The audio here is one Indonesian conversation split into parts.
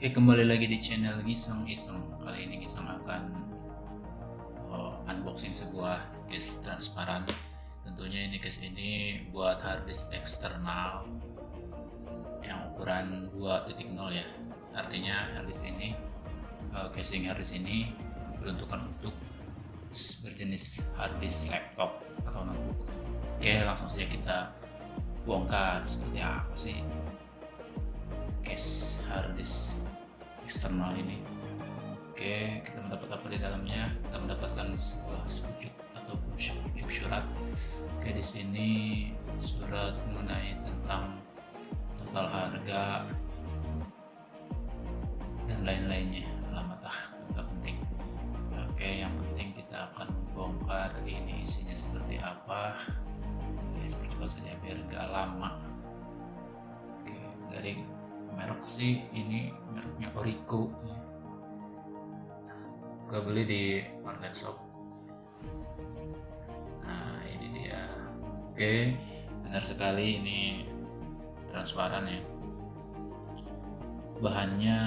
Oke kembali lagi di channel Giseng Iseng. Kali ini Giseng akan uh, unboxing sebuah case transparan. Tentunya ini case ini buat harddisk eksternal Yang ukuran 2.0 ya. Artinya harddisk ini uh, Casing harddisk ini Beruntukan untuk berjenis harddisk laptop atau notebook. Oke langsung saja kita bongkar seperti apa sih case harddisk eksternal ini. Oke kita mendapat apa di dalamnya? Kita mendapatkan sebuah sepucuk ataupun sepucuk surat. Oke di sini surat mengenai tentang total harga dan lain-lainnya. Alamat ah nggak penting. Oke yang penting kita akan membongkar ini isinya seperti apa. Ya percepat saja biar nggak lama. Oke dari merek sih ini mereknya Orico gue beli di online shop nah ini dia oke benar sekali ini transparan ya bahannya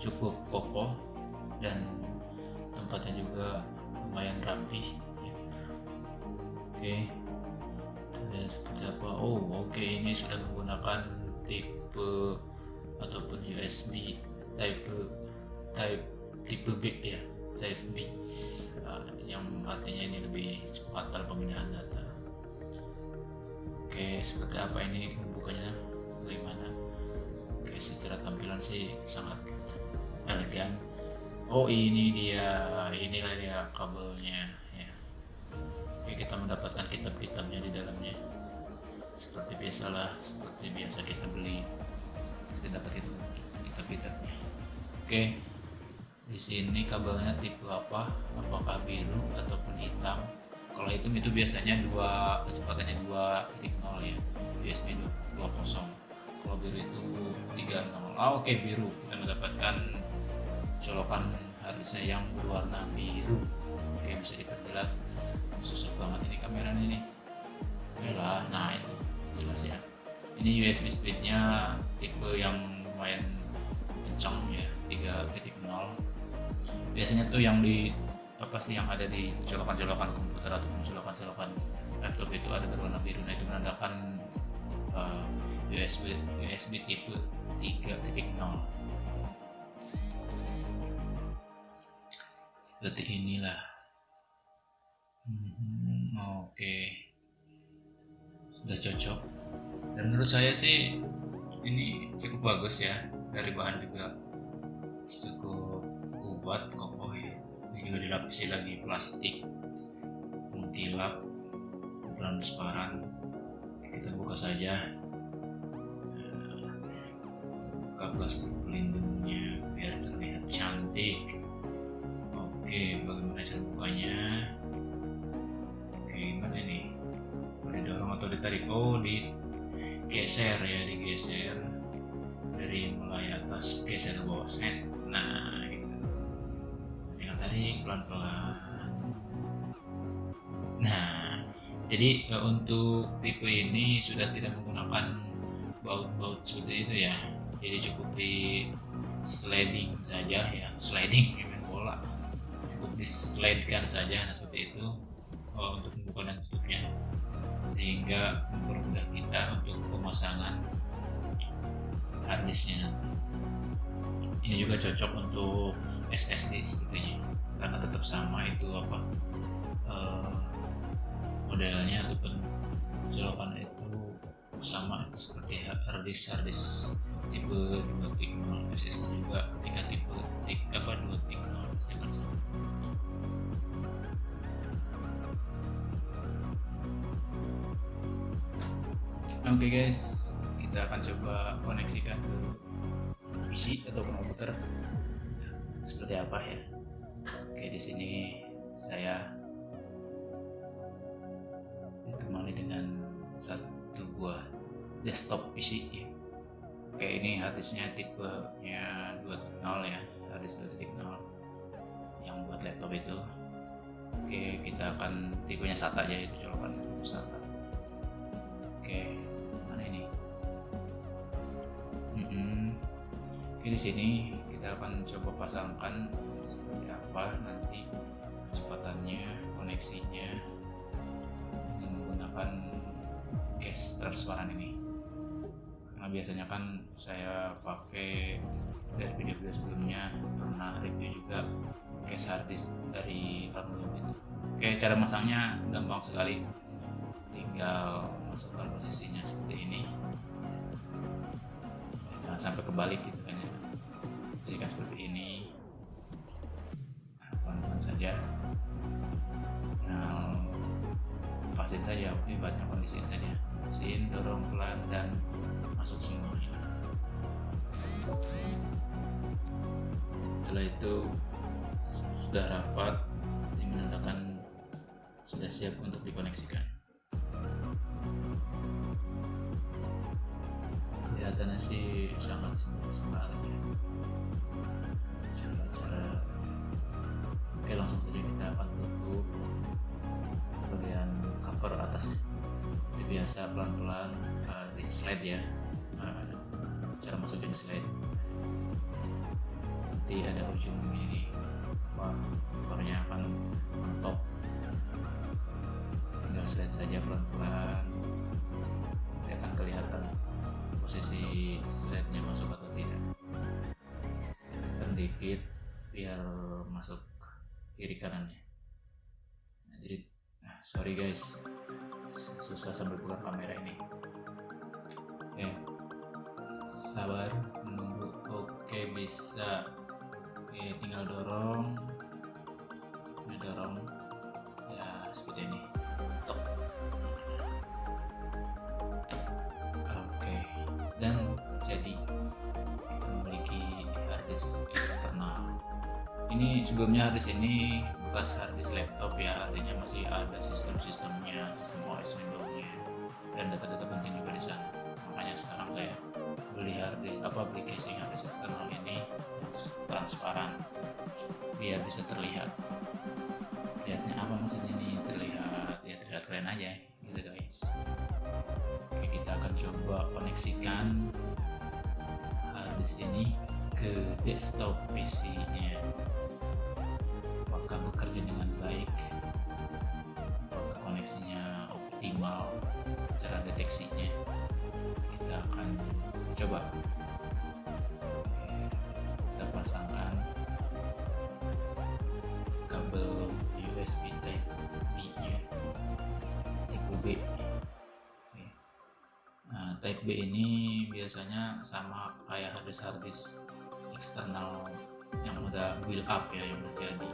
cukup kokoh dan tempatnya juga lumayan rapi ya. oke dan seperti apa oh oke okay. ini sudah menggunakan tipe ataupun USB type type tipe B ya type B. Uh, yang artinya ini lebih cepat dalam pemindahan data. Oke seperti apa ini membukanya bagaimana? Oke secara tampilan sih sangat elegan. Oh ini dia inilah dia kabelnya ya. Oke, kita mendapatkan kitab-kitabnya di dalamnya. Seperti biasalah seperti biasa kita beli pasti dapat itu kitab-kitabnya oke di sini kabelnya tipe apa? Apakah biru ataupun hitam? Kalau hitam itu biasanya dua kecepatannya 2.0 ya USB 20 kalau biru itu 3.0 ah oke okay, biru. Kita mendapatkan colokan harusnya yang berwarna biru. Oke bisa diperjelas. Susah banget ini kameranya ini. Nah itu ini USB speednya tipe yang lumayan kencang ya 3.0 biasanya tuh yang di apa sih yang ada di colokan-colokan komputer atau colokan-colokan laptop itu ada berwarna biru. Nah itu menandakan uh, USB USB tipe 3.0 seperti inilah. Hmm, Oke, okay. sudah cocok. Menurut saya sih ini cukup bagus ya. Dari bahan juga cukup kuat, kokoh ya. Ini juga dilapisi lagi plastik mengkilap, transparan. Kita buka saja. Buka plastik pelindungnya biar terlihat cantik. Oke, bagaimana cara bukanya? gimana ini didorong atau ditarik oh digeser ya digeser. Dari mulai atas geser ke bawah set. Nah gitu. Tinggal tarik pelan-pelan. Nah jadi eh, untuk tipe ini sudah tidak menggunakan baut-baut seperti itu ya. Jadi cukup di sliding saja ya sliding main bola. Cukup di slide kan saja nah seperti itu uh, untuk membuka dan tutupnya sehingga mempermudah kita untuk pemasangan harddisknya ini juga cocok untuk SSD sepertinya karena tetap sama itu apa uh, modelnya ataupun colokan itu sama seperti harddisk harddisk tipe 2.0 SSD juga ketika tipe tipe apa 2.0 pasti akan sama Oke okay guys, kita akan coba koneksikan ke PC atau komputer seperti apa ya. Oke di sini saya ditemani dengan satu buah desktop PC ya. Oke ini harddisknya tipenya 2.0 ya, harddisk 2.0 yang buat laptop itu. Oke kita akan tipenya SATA aja itu colokan SATA. Oke. Di sini kita akan coba pasangkan seperti apa nanti kecepatannya, koneksinya menggunakan case transparan ini. Karena biasanya kan saya pakai dari video-video sebelumnya pernah review juga case harddisk dari aluminium itu. Oke, cara masangnya gampang sekali. Tinggal masukkan posisinya seperti ini. Jangan sampai kebalik gitu kan ya. Jika seperti ini nah, pelan-pelan saja. Nah pasin saja banyak kondisiin saja. Pasin dorong pelan dan masuk semuanya setelah itu sudah rapat ini menandakan sudah siap untuk dikoneksikan kelihatannya sih sangat sekali ya? Cara-cara oke langsung saja kita akan tutup bagian cover atasnya itu biasa pelan-pelan uh, di slide ya. Uh, cara masukin slide. Nanti ada ujung ini. Covernya akan mentok tinggal slide saja pelan-pelan posisi slide-nya masuk atau tidak. Sedikit biar masuk kiri kanannya. Nah, jadi nah, sorry guys. Susah sambil buka kamera ini. Oke sabar menunggu. Oke bisa. Oke tinggal dorong. Ini dorong. Ya seperti ini. Tok. Dan jadi kita memiliki harddisk eksternal. Ini sebelumnya harddisk ini bekas harddisk laptop ya artinya masih ada sistem-sistemnya sistem OS Windows-nya dan data-data penting juga di sana. Makanya sekarang saya beli harddisk apa beli casing harddisk eksternal ini transparan biar bisa terlihat. Lihatnya apa maksudnya ini? Terlihat ya terlihat keren aja gitu guys. Oke kita akan coba koneksikan ini ke desktop PC nya apakah bekerja dengan baik? Apakah koneksinya optimal? Cara deteksinya? Kita akan coba Type B ini biasanya sama kayak harddisk harddisk eksternal yang udah build up ya yang udah jadi.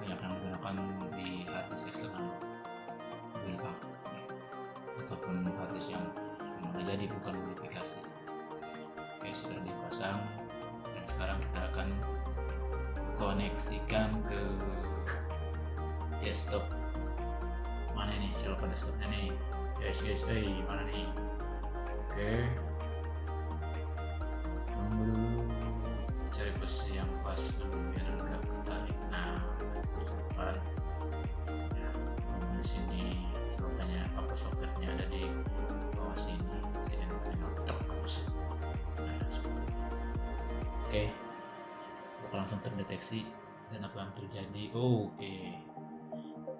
Banyak yang menggunakan di harddisk eksternal build up. Ya. ataupun harddisk yang, yang udah jadi bukan modifikasi. Oke sudah dipasang. Dan sekarang kita akan koneksikan ke desktop. Mana nih coba desktopnya nih guys mana nih oke okay. tunggu dulu cari posisi yang pas dulu biar enggak ketarik nah depan ya di sini. Rupanya apa soketnya ada di bawah sini. Jadi tinggal terhapus nah oke okay. langsung terdeteksi dan apa yang terjadi. Oh, oke okay.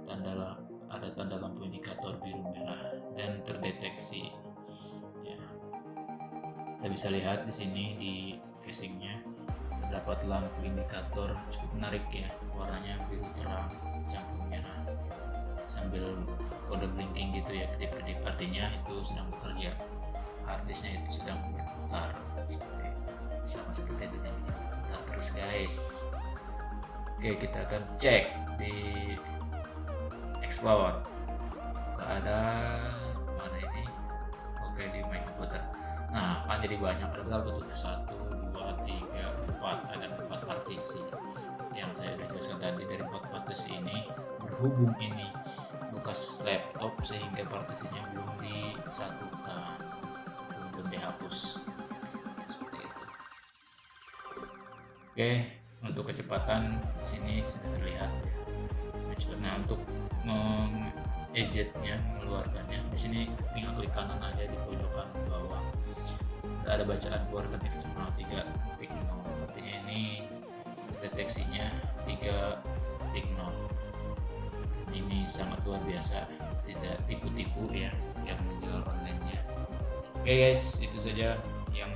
tanda ada tanda lampu indikator biru merah dan terdeteksi. Ya. Kita bisa lihat di sini di casingnya terdapat lampu indikator cukup menarik ya warnanya biru terang campur merah. Sambil kode blinking gitu ya kedip-kedip. Artinya itu sedang bekerja. Harddisknya itu sedang berputar seperti sama seperti itu nah, terus guys. Oke kita akan cek di explore ada mana ini. Oke di my computer nah kan jadi banyak. Ada berapa tuh? Satu dua tiga empat. Ada empat partisi. Yang saya udah jelaskan tadi dari empat partisi ini berhubung ini bekas laptop sehingga partisinya belum disatukan. Belum dihapus. Seperti itu. Oke untuk kecepatan sini sudah terlihat nah untuk exit nya mengeluarkannya di sini tinggal klik kanan aja di pojokan bawah. Ada bacaan keluarkan eksternal 3.0 artinya ini deteksinya 3.0 ini sangat luar biasa tidak tipu-tipu ya yang menjual online nya oke guys itu saja yang